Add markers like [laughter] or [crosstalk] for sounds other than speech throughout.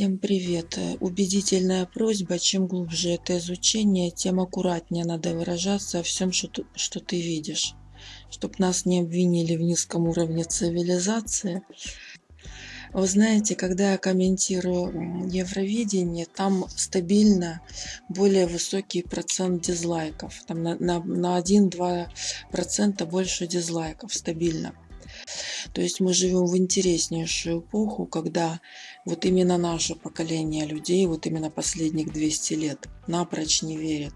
Всем привет! Э, Убедительная просьба, чем глубже это изучение, тем аккуратнее надо выражаться о всем, что, ты- что ты видишь. Чтоб нас не обвинили в низком уровне цивилизации. Вы знаете, когда я комментирую Евровидение, там стабильно более высокий процент дизлайков. Там на, на, на 1-2% больше дизлайков стабильно. То есть мы живем в интереснейшую эпоху, когда вот именно наше поколение людей, вот именно последних 200 лет, напрочь не верит.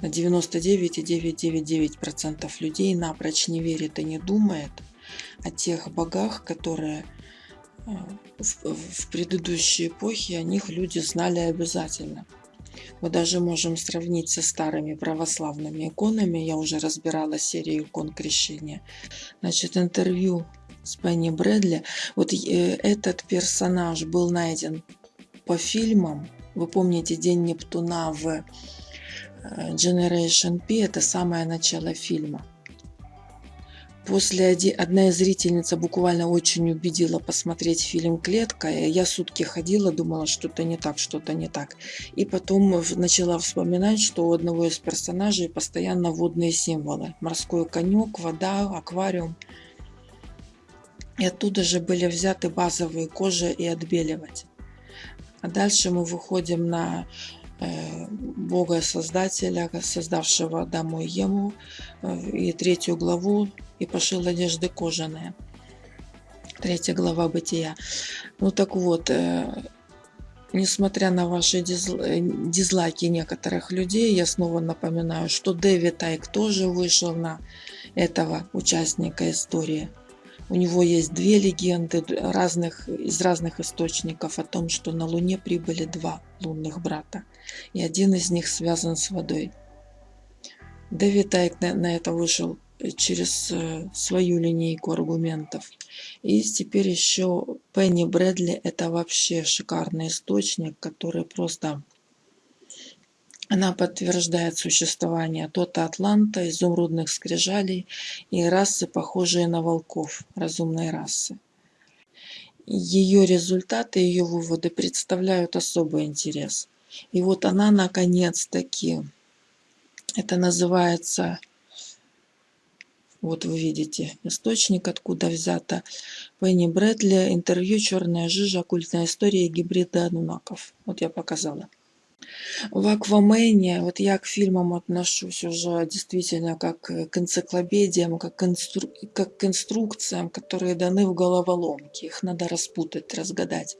На 99,999% людей напрочь не верит и не думает о тех богах, которые э, в, в предыдущей эпохе о них люди знали обязательно. Мы даже можем сравнить со старыми православными иконами. Я уже разбирала серию икон крещения. Значит, интервью с Пенни Брэдли. Вот э, этот персонаж был найден по фильмам. Вы помните День Нептуна в э, Generation P, это самое начало фильма. После одна из зрительниц буквально очень убедила посмотреть фильм «Клетка». и Я сутки ходила, думала, что-то не так, что-то не так. И потом начала вспоминать, что у одного из персонажей постоянно водные символы. Морской конек, вода, аквариум. И оттуда же были взяты базовые кожи и отбеливать. А дальше мы выходим на э, Бога Создателя, создавшего Адаму и Ему, э, и третью главу, и пошил одежды кожаные. Третья глава Бытия. Ну так вот, э, несмотря на ваши дизл- дизлайки некоторых людей, я снова напоминаю, что Дэвид Айк тоже вышел на этого участника истории. У него есть две легенды разных, из разных источников о том, что на Луне прибыли два лунных брата. И один из них связан с водой. Дэвид Айк на, на это вышел э, через э, свою линейку аргументов. И теперь еще Пенни Брэдли – это вообще шикарный источник, который просто она подтверждает существование Тота Атланта, изумрудных скрижалей и расы, похожие на волков, разумной расы. Ее результаты, ее выводы представляют особый интерес. И вот она наконец-таки, это называется, вот вы видите, источник, откуда взято, Пенни Брэдли, интервью «Черная жижа. Оккультная история гибрида анунаков». Вот я показала. В Аквамене, вот я к фильмам отношусь уже действительно как к энциклопедиям, как к, инстру- как к инструкциям, которые даны в головоломке. Их надо распутать, разгадать.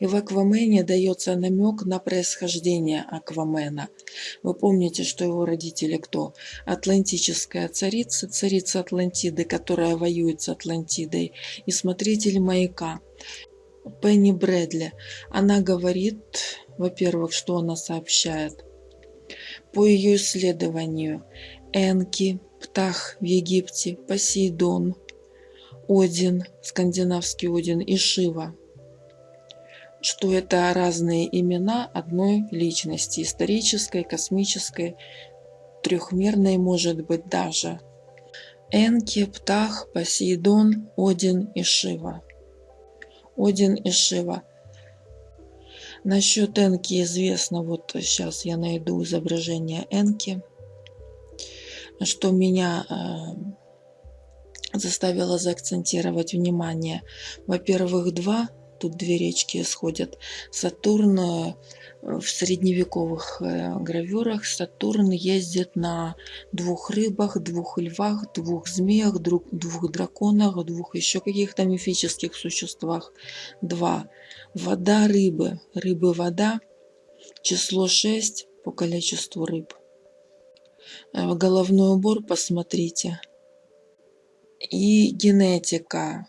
И в Аквамене дается намек на происхождение Аквамена. Вы помните, что его родители кто? Атлантическая царица, царица Атлантиды, которая воюет с Атлантидой, и смотритель маяка. Пенни Брэдли. Она говорит, во-первых, что она сообщает. По ее исследованию, Энки, Птах в Египте, Посейдон, Один, скандинавский Один и Шива, что это разные имена одной личности, исторической, космической, трехмерной может быть даже. Энки, Птах, Посейдон, Один и Шива. Один и Шива. Насчет Энки известно, вот сейчас я найду изображение Энки, что меня э, заставило заакцентировать внимание. Во-первых, два, тут две речки исходят. Сатурн э, в средневековых э, гравюрах Сатурн ездит на двух рыбах, двух львах, двух змеях, двух драконах, двух еще каких-то мифических существах. Два. Вода рыбы. Рыбы вода. Число 6 по количеству рыб. Э, Головной убор посмотрите. И генетика.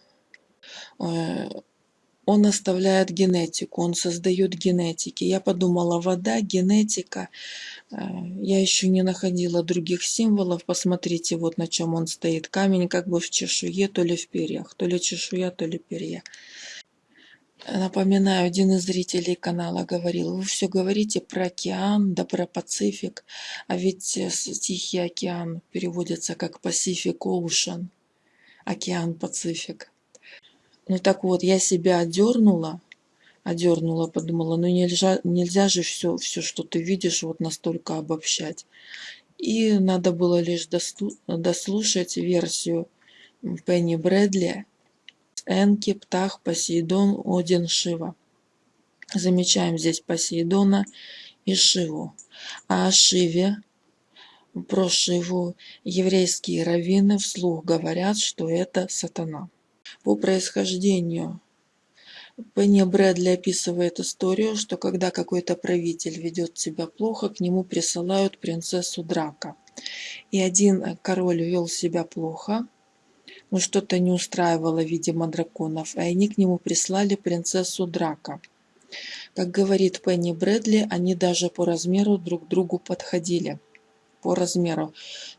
Он оставляет генетику, он создает генетики. Я подумала, вода, генетика. Э, Я еще не находила других символов. Посмотрите, вот на чем он стоит. Камень как бы в чешуе, то ли в перьях. То ли чешуя, то ли перья. Напоминаю, один из зрителей канала говорил, вы все говорите про океан, да про Пацифик, а ведь э, Тихий океан переводится как Pacific Ocean, океан Пацифик. Ну так вот, я себя одернула, одернула, подумала, ну нельзя, нельзя же все, все, что ты видишь, вот настолько обобщать. И надо было лишь дослушать версию Пенни Брэдли Энки, Птах, Посейдон, Один, Шива. Замечаем здесь Посейдона и Шиву. А о Шиве, про Шиву, еврейские раввины вслух говорят, что это сатана. По происхождению Пенни Брэдли описывает историю, что когда какой-то правитель ведет себя плохо, к нему присылают принцессу Драка. И один король вел себя плохо, но что-то не устраивало, видимо, драконов, и они к нему прислали принцессу Драка. Как говорит Пенни Брэдли, они даже по размеру друг другу подходили. По размеру.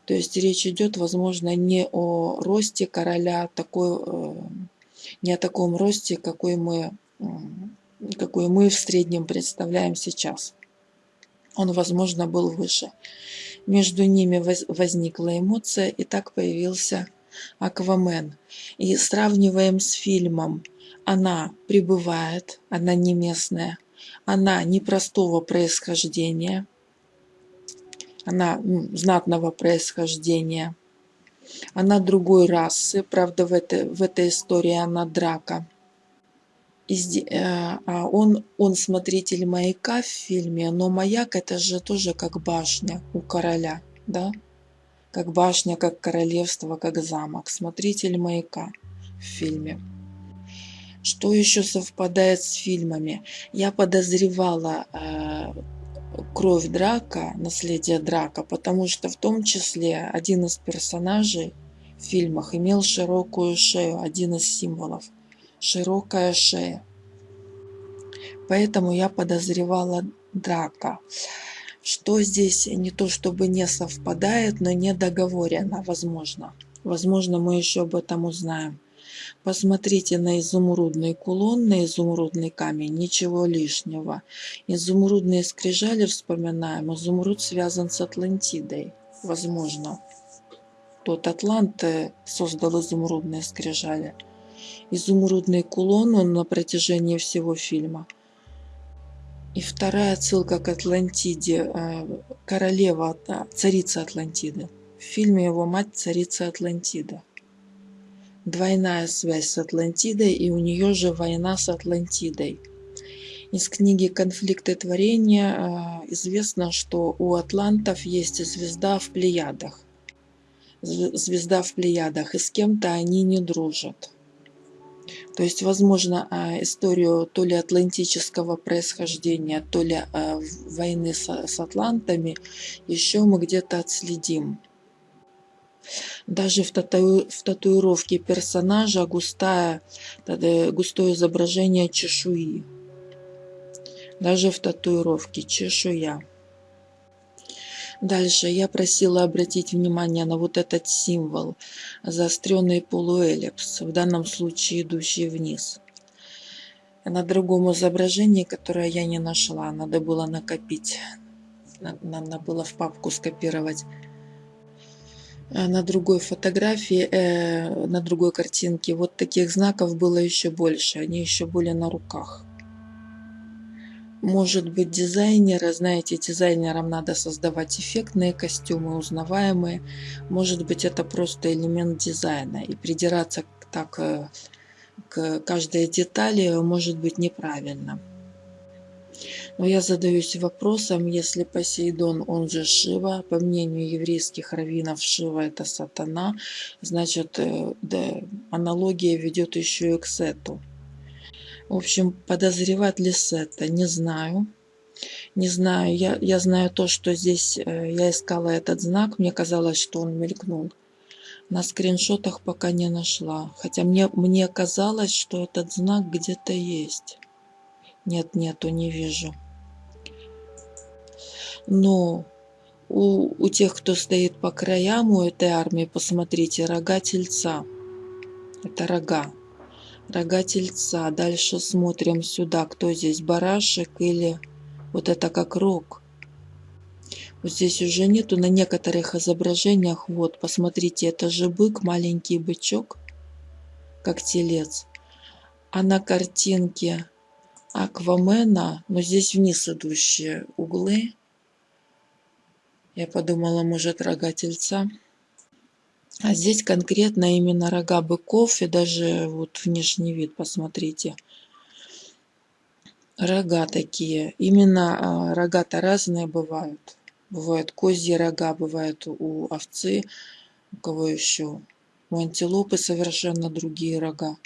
То есть речь идет, возможно, не о росте короля такой э, не о таком росте, какой мы, какой мы в среднем представляем сейчас. Он, возможно, был выше. Между ними возникла эмоция, и так появился Аквамен. И сравниваем с фильмом. Она прибывает, она не местная, она непростого происхождения, она знатного происхождения – она другой расы, правда, в этой, в этой истории она драка. Э, а он, он смотритель маяка в фильме, но маяк это же тоже как башня у короля, да? Как башня, как королевство, как замок. Смотритель маяка в фильме. Что еще совпадает с фильмами? Я подозревала э, кровь Драка, наследие Драка, потому что в том числе один из персонажей в фильмах имел широкую шею, один из символов. Широкая шея. Поэтому я подозревала Драка. Что здесь не то чтобы не совпадает, но не договорено, возможно. Возможно, мы еще об этом узнаем. Посмотрите на изумрудный кулон, на изумрудный камень, ничего лишнего. Изумрудные скрижали вспоминаем, изумруд связан с Атлантидой, возможно. Тот Атлант э, создал изумрудные скрижали. Изумрудный кулон он на протяжении всего фильма. И вторая отсылка к Атлантиде. Э, королева, царица Атлантиды. В фильме его мать царица Атлантида двойная связь с Атлантидой и у нее же война с Атлантидой. Из книги «Конфликты творения» а, известно, что у атлантов есть звезда в Плеядах. Звезда в Плеядах, и с кем-то они не дружат. То есть, возможно, а, историю то ли атлантического происхождения, то ли а, войны с атлантами еще мы где-то отследим. Даже в, тату... в татуировке персонажа густая, густое изображение чешуи. Даже в татуировке чешуя. Дальше я просила обратить внимание на вот этот символ, заостренный полуэллипс, в данном случае идущий вниз. На другом изображении, которое я не нашла, надо было накопить, надо было в папку скопировать на другой фотографии, э, на другой картинке вот таких знаков было еще больше, они еще были на руках. Может быть дизайнеры, знаете, дизайнерам надо создавать эффектные костюмы, узнаваемые. Может быть это просто элемент дизайна. И придираться так э, к каждой детали может быть неправильно. Но я задаюсь вопросом, если Посейдон, он же Шива, по мнению еврейских раввинов, Шива это сатана, значит, э, да, аналогия ведет еще и к Сету. В общем, подозревать ли Сета, не знаю. Не знаю, я, я знаю то, что здесь э, я искала этот знак, мне казалось, что он мелькнул. На скриншотах пока не нашла, хотя мне, мне казалось, что этот знак где-то есть. Нет, нету, не вижу. Но у, у тех, кто стоит по краям у этой армии, посмотрите, рога тельца. Это рога. Рога тельца. Дальше смотрим сюда, кто здесь, барашек или вот это как рог. Вот здесь уже нету на некоторых изображениях. Вот, посмотрите, это же бык, маленький бычок, как телец. А на картинке Аквамена, но здесь вниз идущие углы. Я подумала, может, рога тельца. А здесь конкретно именно рога быков и даже вот внешний вид, посмотрите. Рога такие. Именно а, рога-то разные бывают. Бывают козьи рога, бывают у овцы, у кого еще. У антилопы совершенно другие рога.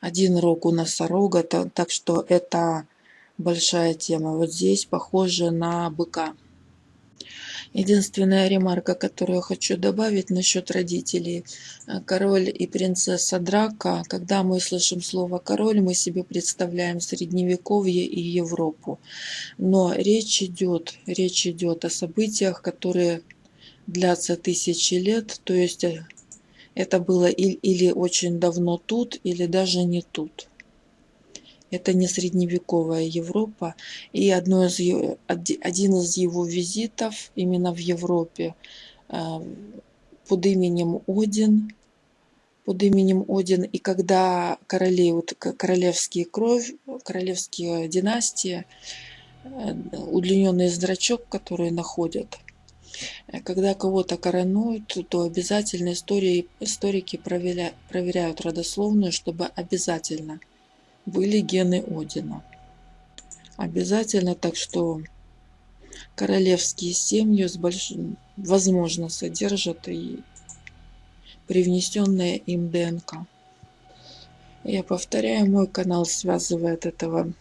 Один рог у носорога, так что это большая тема. Вот здесь похоже на быка. Единственная ремарка, которую хочу добавить насчет родителей. Э, король и принцесса Драка. Когда мы слышим слово «король», мы себе представляем Средневековье и Европу. Но речь идет, речь идет о событиях, которые длятся тысячи лет. То есть э, это было или очень давно тут, или даже не тут. Это не средневековая Европа. И одно из, один из его визитов именно в Европе э, под именем Один, под именем Один. И когда короли, вот королевские кровь, королевские династии, э, удлиненный зрачок, который находят, когда кого-то коронуют, то обязательно истории, историки проверяют, проверяют родословную, чтобы обязательно – были гены Одина. Обязательно, так что королевские семьи с большим, возможно, содержат и привнесенное им ДНК. Я повторяю, мой канал связывает этого э,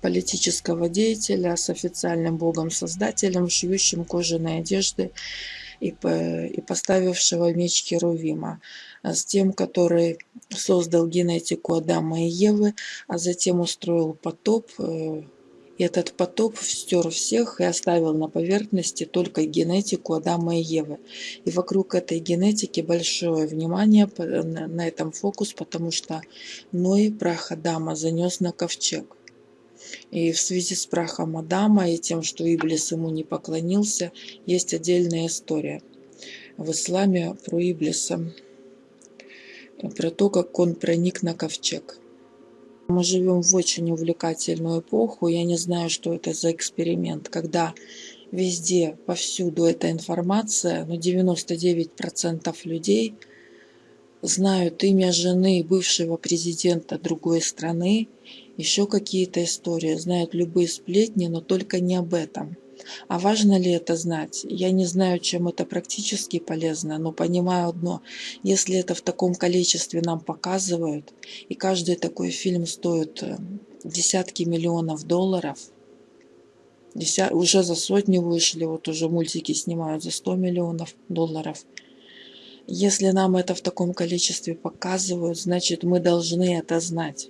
политического деятеля с официальным богом-создателем, шьющим кожаные одежды и, и поставившего меч Херувима. А, с тем, который создал генетику Адама и Евы, а затем устроил потоп. Э, и этот потоп стер всех и оставил на поверхности только генетику Адама и Евы. И вокруг этой генетики большое внимание на этом фокус, потому что Ной прах Адама занес на ковчег. И в связи с прахом Адама и тем, что Иблис ему не поклонился, есть отдельная история в исламе про Иблиса про то, как он проник на ковчег. Мы живем в очень увлекательную эпоху. Я не знаю, что это за эксперимент, когда везде, повсюду эта информация, но 99% людей знают имя жены бывшего президента другой страны, еще какие-то истории, знают любые сплетни, но только не об этом – а важно ли это знать? Я не знаю, чем это практически полезно, но понимаю одно. Если это в таком количестве нам показывают, и каждый такой фильм стоит э, десятки миллионов долларов, уже за сотню вышли, вот уже мультики снимают за 100 миллионов долларов. Если нам это в таком количестве показывают, значит мы должны это знать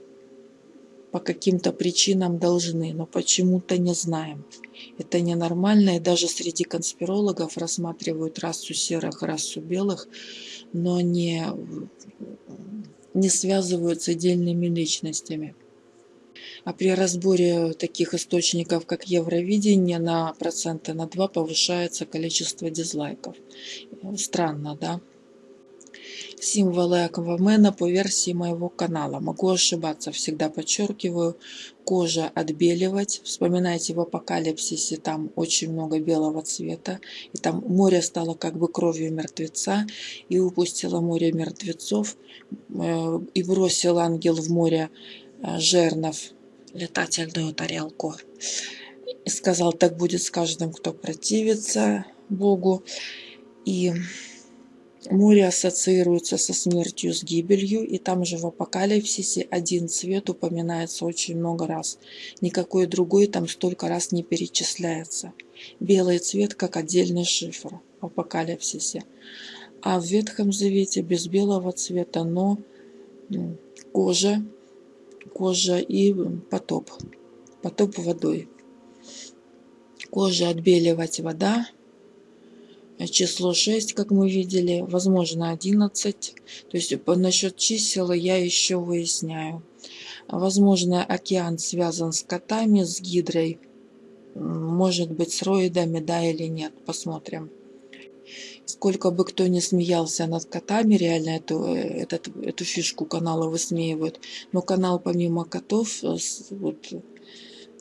по каким-то причинам должны, но почему-то не знаем. Это ненормально, и даже среди конспирологов рассматривают расу серых, расу белых, но не, не связывают с отдельными личностями. А при разборе таких источников, как Евровидение, на проценты на 2 повышается количество дизлайков. Странно, да? Символы Аквамена по версии моего канала. Могу ошибаться, всегда подчеркиваю. Кожа отбеливать. Вспоминайте в апокалипсисе, там очень много белого цвета. И там море стало как бы кровью мертвеца. И упустило море мертвецов. Э, и бросил ангел в море э, жернов летательную тарелку. И сказал, так будет с каждым, кто противится Богу. И Море ассоциируется со смертью, с гибелью, и там же в апокалипсисе один цвет упоминается очень много раз. Никакой другой там столько раз не перечисляется. Белый цвет как отдельный шифр в апокалипсисе. А в Ветхом Завете без белого цвета, но кожа, кожа и потоп. Потоп водой. Кожа отбеливать вода, число 6, как мы видели, возможно 11. То есть насчет чисел я еще выясняю. Возможно, океан связан с котами, с гидрой. Может быть, с роидами, да или нет. Посмотрим. Сколько бы кто ни смеялся над котами, реально эту, этот, эту фишку канала высмеивают. Но канал помимо котов э, вот,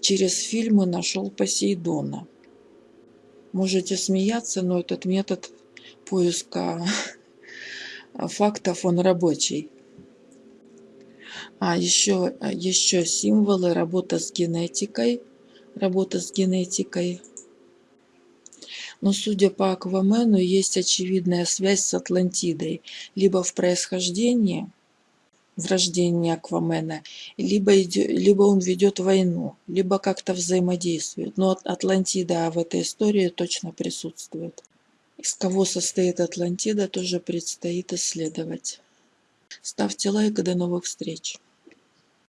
через фильмы нашел Посейдона. Можете смеяться, но этот метод поиска [laughs] фактов, он рабочий. А еще, еще символы, работа с генетикой. Работа с генетикой. Но судя по Аквамену, есть очевидная связь с Атлантидой. Либо в происхождении, в рождении Аквамена, либо, либо он ведет войну, либо как-то взаимодействует. Но Атлантида в этой истории точно присутствует. Из кого состоит Атлантида, тоже предстоит исследовать. Ставьте лайк и до новых встреч.